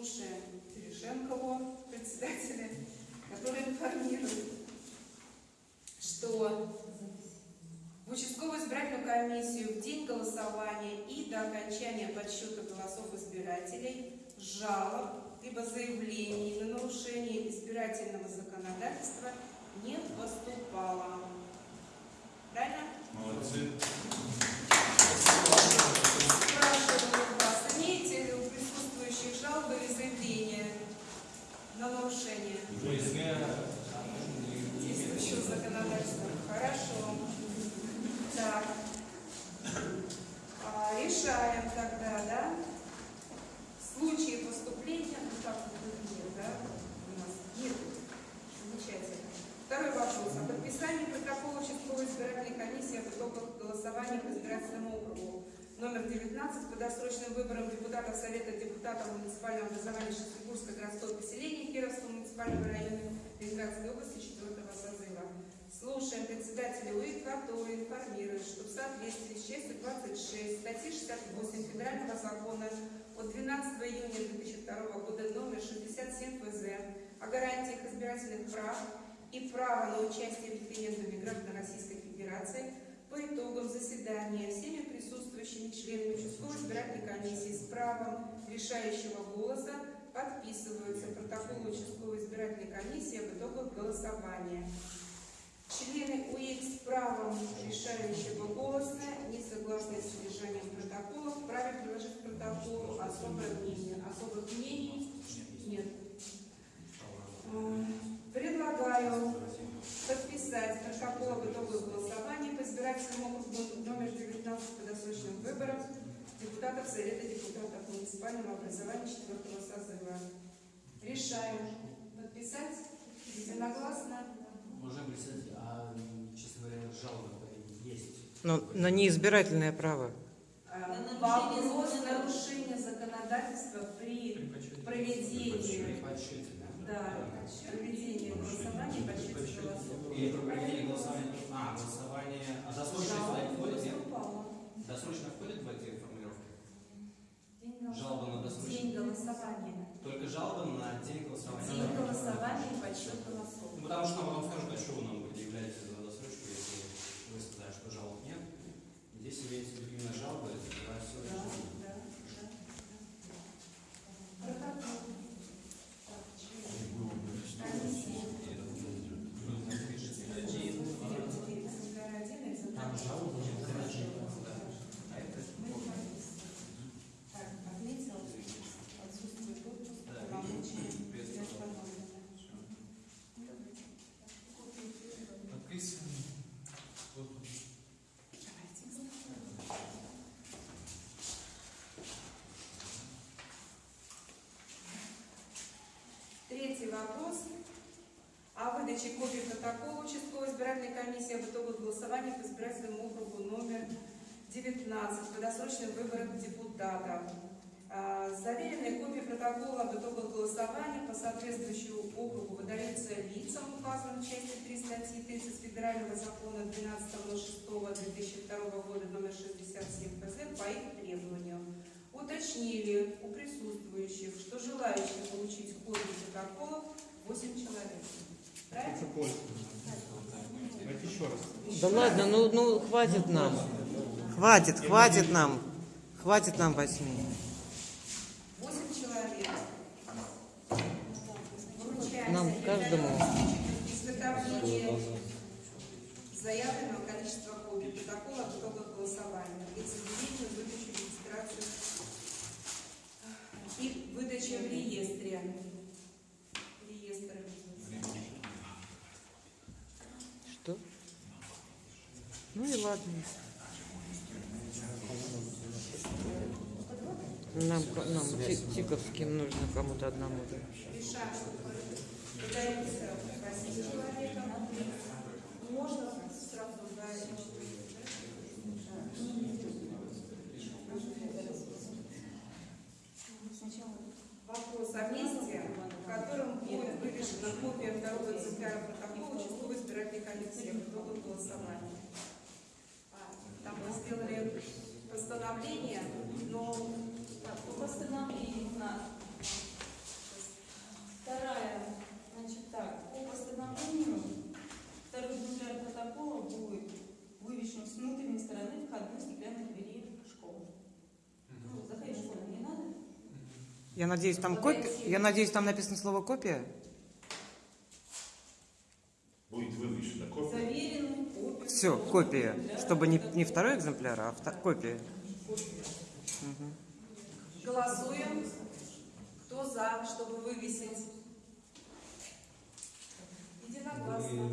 Слушаем Терешенкову, председателя, который информирует, что в участковую избирательную комиссию в день голосования и до окончания подсчета голосов избирателей жалоб либо заявлений на нарушение избирательного законодательства не поступало. Правильно? Молодцы. 2019 подосрочным выборам депутатов Совета депутатов муниципального образования Шестигурска городского поселения Кировского муниципального района Ленинградской области 4 созыва. Слушаем председателя УИК, который информирует, что в соответствии с 26 статьи 68 Федерального закона от 12 июня 2002 года номер 67 ФЗ о гарантиях избирательных прав и права на участие в референдуме граждан Российской Федерации – по итогам заседания всеми присутствующими членами участковой избирательной комиссии с правом решающего голоса подписываются протоколы участковой избирательной комиссии об итогах голосования. Члены УИК с правом решающего голоса, не согласны с содержанием протокола, вправе приложить к протоколу особое мнение. Особых мнений нет. Э, Предлагаю подписать протокол об итогах голосования по избирательному округу номер 19 по досрочным выборам депутатов Совета депутатов муниципального образования 4 созыва. Решаем подписать единогласно. Уважаемый председатель, а, честно говоря, жалоба есть. Но на неизбирательное право. Э, Вопрос нарушения законодательства при проведении, да, проведении голосования и подсчете голосов. И проведение голосования, а, голосование, а досрочно Жалоба сюда входит, нет? поступала. Досрочно входит в эти формулировки? День голос- Жалоба на досрочно? День голосования. Только жалоба на день голосования? День голосования и подсчет голосов. Ну, потому что нам потом скажут, а что вы нам предъявляете за досрочку, если вы сказали, что жалоб нет. Здесь имеется именно жалоба, это все да. Протокол. Так, член. Комиссия. Экземпляр один, экземпляр Там два. жалоба нет, короче, А это мы Так, отметил. Отсутствует отпуск, полномочия. для исполнителя. Подписываем. Третий вопрос о выдаче копий протокола участковой избирательной комиссии об итогах голосования по избирательному округу номер 19 по досрочным выборам депутатов. А, Заверенные копии протокола об итогах голосования по соответствующему округу выдаются лицам, указанным в части 3 статьи 30 Федерального закона 12.06.2002 года номер 67 ФЗ по их требованию уточнили присутствующих, что желающих получить копии протоколов 8 человек. Правильно? Давайте еще раз. Да ладно, ну, ну хватит нам. Хватит, хватит нам. Хватит нам восьми. 8 человек. Вручается Нам каждому. изготовление заявленного количества копий протокола об итогах голосования и заявлению выдачу регистрацию выдача в реестре. Реестр обязательно. Что? Ну и ладно. Нам, нам Ти- Тиковским нужно кому-то одному. да. решаем, что выдается 8 человеком. Можно коллектив итогов голосования. А, там мы сделали постановление, но так, по постановлению у нас вторая, значит так, по постановлению второй экземпляр протокола будет вывешен с внутренней стороны входной стеклянной двери школы. Ну, заходить в школу не надо. Я надеюсь, там ну, копия. Я надеюсь, там написано слово копия. Все, копия. Чтобы не, не второй экземпляр, а втор... копия. Угу. Голосуем. Кто за, чтобы вывесить? Единогласно.